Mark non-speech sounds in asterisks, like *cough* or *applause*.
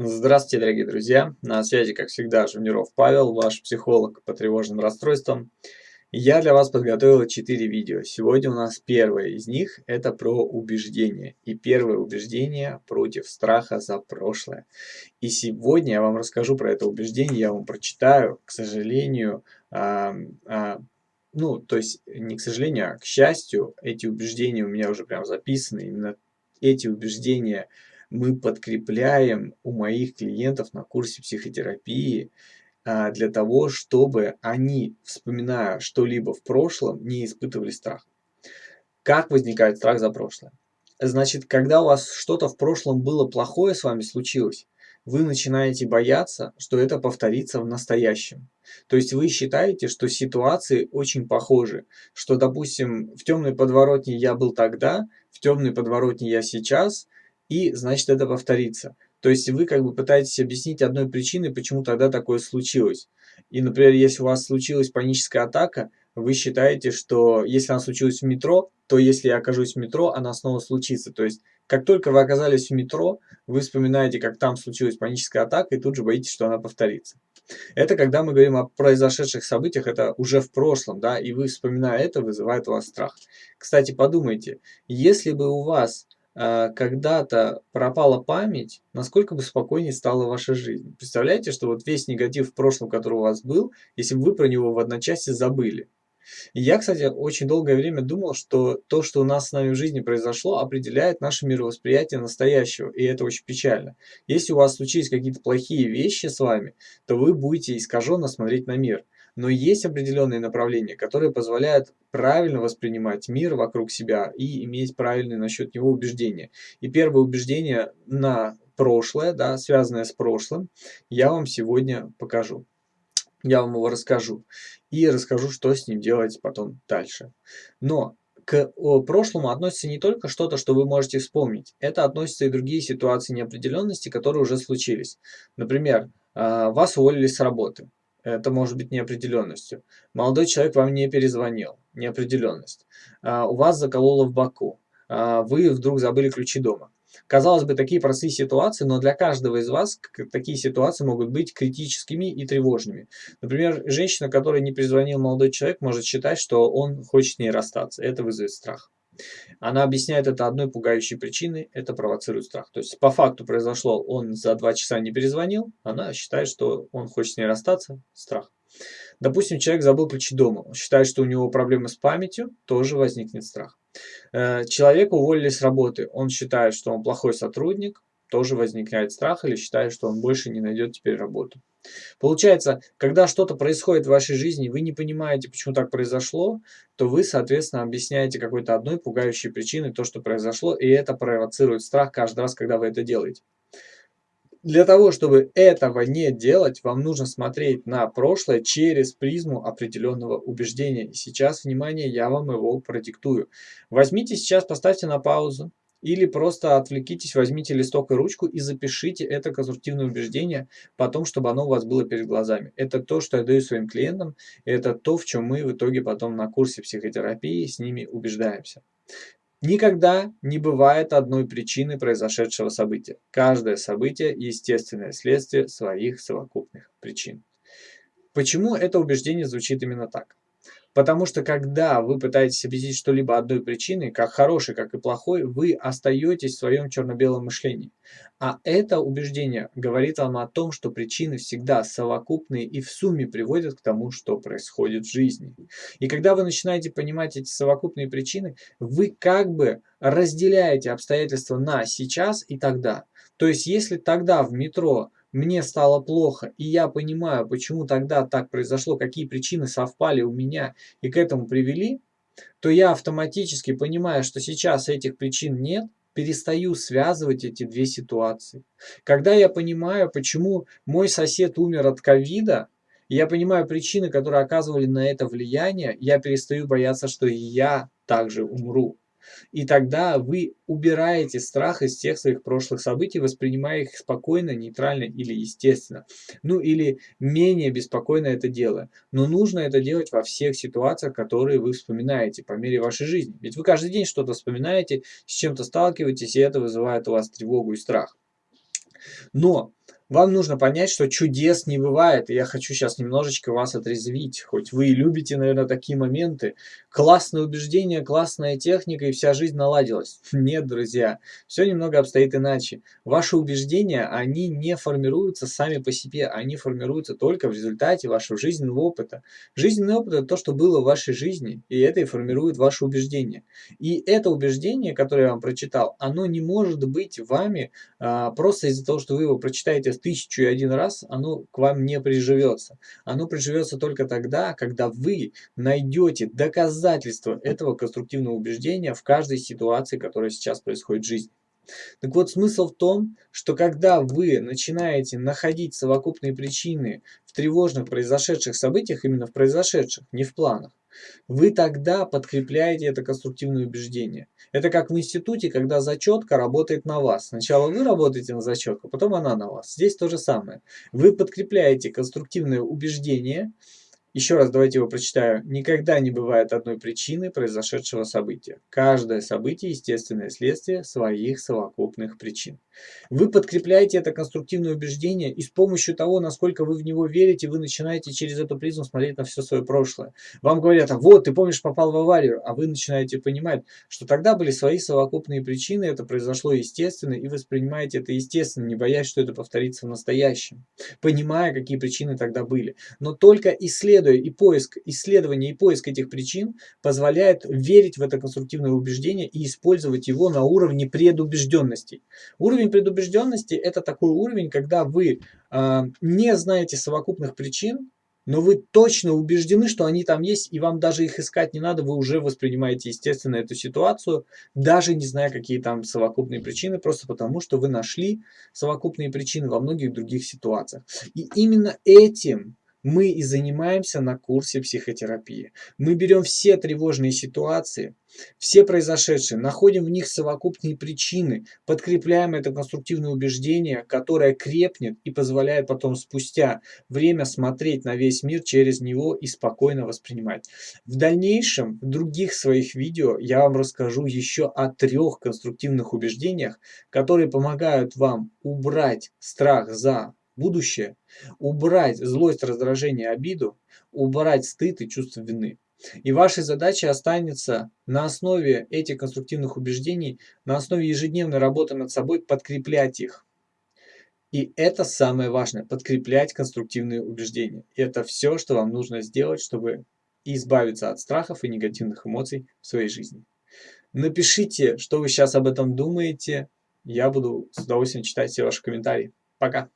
Здравствуйте, дорогие друзья! На связи, как всегда, Жуниров Павел, ваш психолог по тревожным расстройствам. Я для вас подготовил 4 видео. Сегодня у нас первое из них – это про убеждение. И первое убеждение против страха за прошлое. И сегодня я вам расскажу про это убеждение, я вам прочитаю, к сожалению, а, а, ну, то есть не к сожалению, а к счастью, эти убеждения у меня уже прям записаны. Именно эти убеждения – мы подкрепляем у моих клиентов на курсе психотерапии а, для того, чтобы они, вспоминая что-либо в прошлом, не испытывали страх. Как возникает страх за прошлое? Значит, когда у вас что-то в прошлом было плохое с вами случилось, вы начинаете бояться, что это повторится в настоящем. То есть вы считаете, что ситуации очень похожи, что, допустим, в темной подворотне я был тогда, в темной подворотне я сейчас, и значит это повторится. То есть вы как бы пытаетесь объяснить одной причиной, почему тогда такое случилось. И, например, если у вас случилась паническая атака, вы считаете, что если она случилась в метро, то если я окажусь в метро, она снова случится. То есть, как только вы оказались в метро, вы вспоминаете, как там случилась паническая атака, и тут же боитесь, что она повторится. Это когда мы говорим о произошедших событиях, это уже в прошлом, да, и вы, вспоминая это, вызывает у вас страх. Кстати, подумайте, если бы у вас когда-то пропала память, насколько бы спокойнее стала ваша жизнь. Представляете, что вот весь негатив в прошлом, который у вас был, если бы вы про него в одночасье забыли. И я, кстати, очень долгое время думал, что то, что у нас с нами в жизни произошло, определяет наше мировосприятие настоящего, и это очень печально. Если у вас случились какие-то плохие вещи с вами, то вы будете искаженно смотреть на мир. Но есть определенные направления, которые позволяют правильно воспринимать мир вокруг себя и иметь правильные насчет него убеждения. И первое убеждение на прошлое, да, связанное с прошлым, я вам сегодня покажу. Я вам его расскажу. И расскажу, что с ним делать потом дальше. Но к прошлому относится не только что-то, что вы можете вспомнить. Это относится и другие ситуации неопределенности, которые уже случились. Например, а, вас уволили с работы это может быть неопределенностью. Молодой человек вам не перезвонил, неопределенность. А, у вас закололо в боку, а, вы вдруг забыли ключи дома. Казалось бы, такие простые ситуации, но для каждого из вас такие ситуации могут быть критическими и тревожными. Например, женщина, которой не перезвонил молодой человек, может считать, что он хочет с ней расстаться. Это вызовет страх. Она объясняет это одной пугающей причиной, это провоцирует страх. То есть по факту произошло, он за два часа не перезвонил, она считает, что он хочет с ней расстаться, страх. Допустим, человек забыл ключи дома, считает, что у него проблемы с памятью, тоже возникнет страх. Э, человека уволили с работы, он считает, что он плохой сотрудник, тоже возникает страх или считает, что он больше не найдет теперь работу. Получается, когда что-то происходит в вашей жизни, вы не понимаете, почему так произошло, то вы, соответственно, объясняете какой-то одной пугающей причиной то, что произошло, и это провоцирует страх каждый раз, когда вы это делаете. Для того, чтобы этого не делать, вам нужно смотреть на прошлое через призму определенного убеждения. И сейчас, внимание, я вам его продиктую. Возьмите сейчас, поставьте на паузу, или просто отвлекитесь, возьмите листок и ручку и запишите это конструктивное убеждение потом, чтобы оно у вас было перед глазами. Это то, что я даю своим клиентам, это то, в чем мы в итоге потом на курсе психотерапии с ними убеждаемся. Никогда не бывает одной причины произошедшего события. Каждое событие – естественное следствие своих совокупных причин. Почему это убеждение звучит именно так? Потому что когда вы пытаетесь объяснить что-либо одной причиной, как хорошей, как и плохой, вы остаетесь в своем черно-белом мышлении. А это убеждение говорит вам о том, что причины всегда совокупные и в сумме приводят к тому, что происходит в жизни. И когда вы начинаете понимать эти совокупные причины, вы как бы разделяете обстоятельства на сейчас и тогда. То есть если тогда в метро мне стало плохо, и я понимаю, почему тогда так произошло, какие причины совпали у меня и к этому привели, то я автоматически понимаю, что сейчас этих причин нет, перестаю связывать эти две ситуации. Когда я понимаю, почему мой сосед умер от ковида, я понимаю причины, которые оказывали на это влияние, я перестаю бояться, что и я также умру. И тогда вы убираете страх из всех своих прошлых событий, воспринимая их спокойно, нейтрально или естественно. Ну или менее беспокойно это делая. Но нужно это делать во всех ситуациях, которые вы вспоминаете по мере вашей жизни. Ведь вы каждый день что-то вспоминаете, с чем-то сталкиваетесь, и это вызывает у вас тревогу и страх. Но Вам нужно понять, что чудес не бывает. И я хочу сейчас немножечко вас отрезвить. Хоть вы и любите, наверное, такие моменты. Классное убеждение, классная техника, и вся жизнь наладилась. *laughs* Нет, друзья, все немного обстоит иначе. Ваши убеждения, они не формируются сами по себе. Они формируются только в результате вашего жизненного опыта. Жизненный опыт – это то, что было в вашей жизни, и это и формирует ваши убеждения. И это убеждение, которое я вам прочитал, оно не может быть вами а, просто из-за того, что вы его прочитаете тысячу и один раз, оно к вам не приживется. Оно приживется только тогда, когда вы найдете доказательства этого конструктивного убеждения в каждой ситуации, которая сейчас происходит в жизни. Так вот, смысл в том, что когда вы начинаете находить совокупные причины в тревожных произошедших событиях, именно в произошедших, не в планах, вы тогда подкрепляете это конструктивное убеждение. Это как в институте, когда зачетка работает на вас. Сначала вы работаете на зачетку, потом она на вас. Здесь то же самое. Вы подкрепляете конструктивное убеждение, еще раз давайте его прочитаю. Никогда не бывает одной причины произошедшего события. Каждое событие – естественное следствие своих совокупных причин. Вы подкрепляете это конструктивное убеждение, и с помощью того, насколько вы в него верите, вы начинаете через эту призму смотреть на все свое прошлое. Вам говорят, а вот, ты помнишь, попал в аварию, а вы начинаете понимать, что тогда были свои совокупные причины, это произошло естественно, и воспринимаете это естественно, не боясь, что это повторится в настоящем, понимая, какие причины тогда были. Но только исследуя и поиск, исследование и поиск этих причин позволяет верить в это конструктивное убеждение и использовать его на уровне предубежденностей. Уровень Уровень предубежденности – это такой уровень, когда вы э, не знаете совокупных причин, но вы точно убеждены, что они там есть, и вам даже их искать не надо, вы уже воспринимаете, естественно, эту ситуацию, даже не зная, какие там совокупные причины, просто потому, что вы нашли совокупные причины во многих других ситуациях. И именно этим мы и занимаемся на курсе психотерапии. Мы берем все тревожные ситуации, все произошедшие, находим в них совокупные причины, подкрепляем это конструктивное убеждение, которое крепнет и позволяет потом спустя время смотреть на весь мир через него и спокойно воспринимать. В дальнейшем, в других своих видео я вам расскажу еще о трех конструктивных убеждениях, которые помогают вам убрать страх за будущее, убрать злость, раздражение, обиду, убрать стыд и чувство вины. И вашей задачей останется на основе этих конструктивных убеждений, на основе ежедневной работы над собой подкреплять их. И это самое важное, подкреплять конструктивные убеждения. И это все, что вам нужно сделать, чтобы избавиться от страхов и негативных эмоций в своей жизни. Напишите, что вы сейчас об этом думаете. Я буду с удовольствием читать все ваши комментарии. Пока!